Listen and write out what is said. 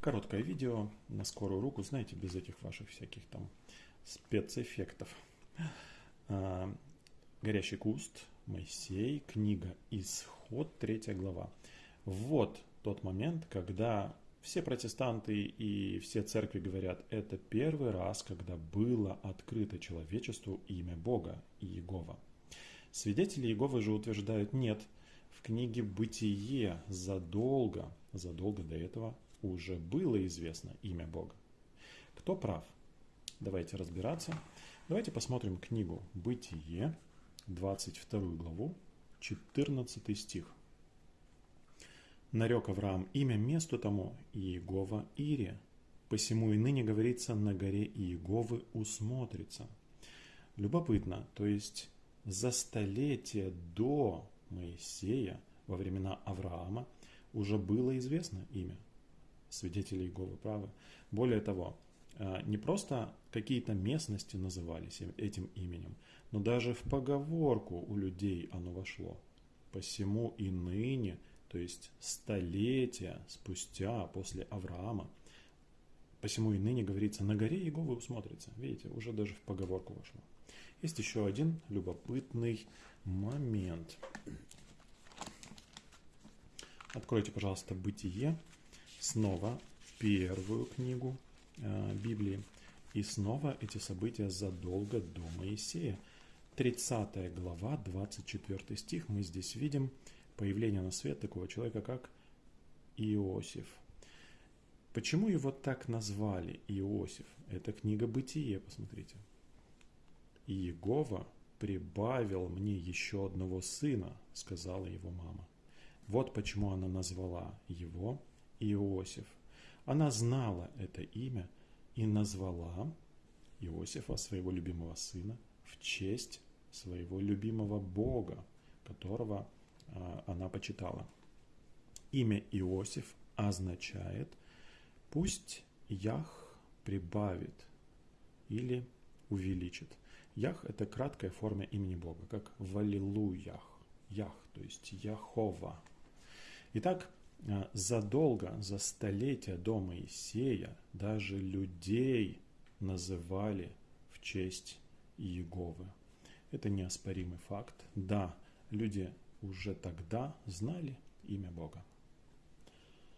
Короткое видео на скорую руку, знаете, без этих ваших всяких там спецэффектов. А, Горящий куст, Моисей, книга Исход, третья глава. Вот тот момент, когда все протестанты и все церкви говорят, это первый раз, когда было открыто человечеству имя Бога, Иегова. Свидетели Иеговы же утверждают, нет, в книге «Бытие» задолго, задолго до этого уже было известно имя Бога. Кто прав? Давайте разбираться. Давайте посмотрим книгу «Бытие», 22 главу, 14 стих. Нарек Авраам имя месту тому Иегова Ире, посему и ныне говорится на горе Иеговы усмотрится. Любопытно, то есть за столетие до Моисея, во времена Авраама, уже было известно имя свидетели Иеговы правы. Более того, э, не просто какие-то местности назывались этим именем, но даже в поговорку у людей оно вошло. Посему и ныне – то есть столетия спустя после Авраама. Посему и ныне говорится, на горе Иеговы усмотрится. Видите, уже даже в поговорку вошло. Есть еще один любопытный момент. Откройте, пожалуйста, «Бытие», снова первую книгу э, Библии, и снова эти события задолго до Моисея. 30 глава, 24 стих, мы здесь видим появление на свет такого человека, как Иосиф. Почему его так назвали Иосиф? Это книга Бытие, посмотрите. И Иегова прибавил мне еще одного сына, сказала его мама. Вот почему она назвала его Иосиф. Она знала это имя и назвала Иосифа, своего любимого сына, в честь своего любимого Бога, которого а, она почитала. Имя Иосиф означает «пусть Ях прибавит» или увеличит. Ях – это краткая форма имени Бога, как Валилуях, Ях, то есть Яхова. Итак, задолго, за столетия до Моисея даже людей называли в честь Иеговы. Это неоспоримый факт. Да, люди уже тогда знали имя Бога.